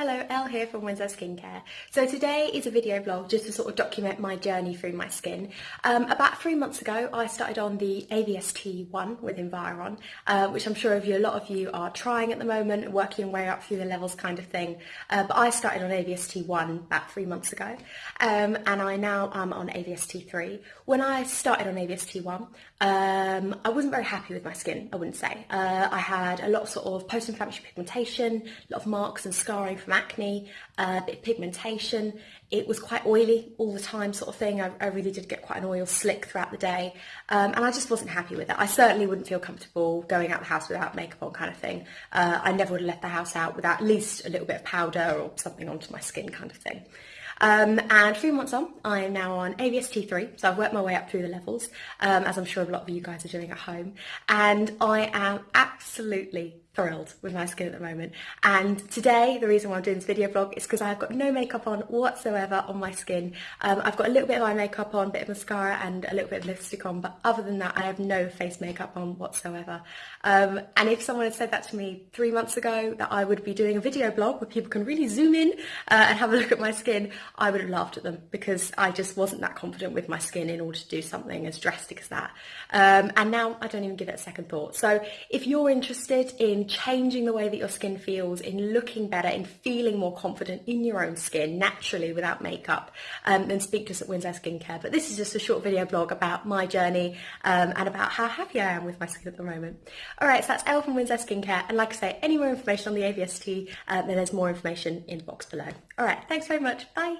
Hello, Elle here from Windsor Skincare. So today is a video blog just to sort of document my journey through my skin. Um, about three months ago, I started on the AVST1 with Environ, uh, which I'm sure of you, a lot of you are trying at the moment, working your way up through the levels kind of thing. Uh, but I started on AVST1 about three months ago, um, and I now am on AVST3. When I started on AVST1, um, I wasn't very happy with my skin, I wouldn't say. Uh, I had a lot of sort of post-inflammatory pigmentation, a lot of marks and scarring from acne, a bit pigmentation. It was quite oily all the time sort of thing. I, I really did get quite an oil slick throughout the day. Um, and I just wasn't happy with it. I certainly wouldn't feel comfortable going out the house without makeup on kind of thing. Uh, I never would have left the house out without at least a little bit of powder or something onto my skin kind of thing. Um, and three months on, I am now on AVST3, so I've worked my way up through the levels, um, as I'm sure a lot of you guys are doing at home. And I am absolutely thrilled with my skin at the moment. And today the reason why I'm doing this video blog is because I've got no makeup on whatsoever on my skin. Um, I've got a little bit of eye makeup on, a bit of mascara and a little bit of lipstick on but other than that I have no face makeup on whatsoever. Um, and if someone had said that to me three months ago that I would be doing a video blog where people can really zoom in uh, and have a look at my skin I would have laughed at them because I just wasn't that confident with my skin in order to do something as drastic as that um, and now I don't even give it a second thought so if you're interested in in changing the way that your skin feels, in looking better, in feeling more confident in your own skin naturally without makeup, um, then speak to us at Winslow Skincare. But this is just a short video blog about my journey um, and about how happy I am with my skin at the moment. All right, so that's Elle from Winslow Skincare. And like I say, any more information on the AVST, uh, then there's more information in the box below. All right, thanks very much. Bye.